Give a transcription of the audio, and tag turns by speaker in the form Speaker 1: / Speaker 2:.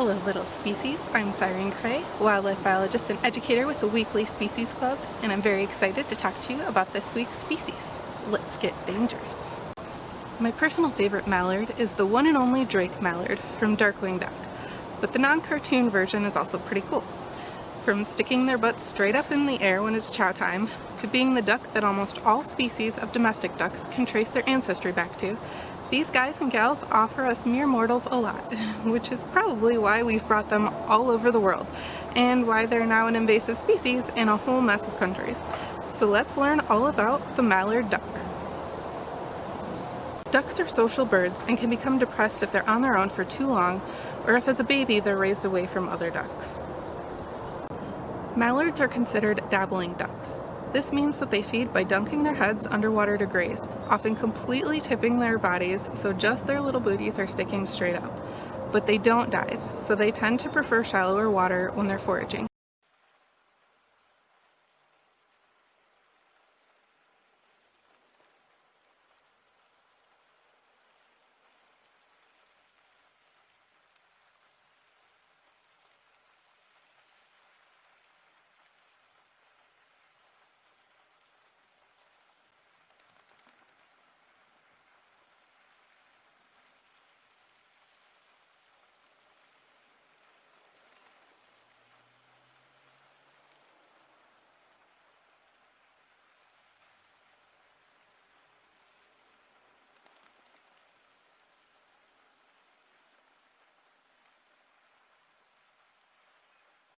Speaker 1: Hello little species, I'm Siren Cray, wildlife biologist and educator with the Weekly Species Club, and I'm very excited to talk to you about this week's species. Let's get dangerous. My personal favorite mallard is the one and only Drake mallard from Darkwing Duck, but the non-cartoon version is also pretty cool. From sticking their butts straight up in the air when it's chow time, to being the duck that almost all species of domestic ducks can trace their ancestry back to, these guys and gals offer us mere mortals a lot, which is probably why we've brought them all over the world, and why they're now an invasive species in a whole mess of countries. So let's learn all about the mallard duck. Ducks are social birds and can become depressed if they're on their own for too long, or if as a baby they're raised away from other ducks. Mallards are considered dabbling ducks. This means that they feed by dunking their heads underwater to graze, often completely tipping their bodies so just their little booties are sticking straight up. But they don't dive, so they tend to prefer shallower water when they're foraging.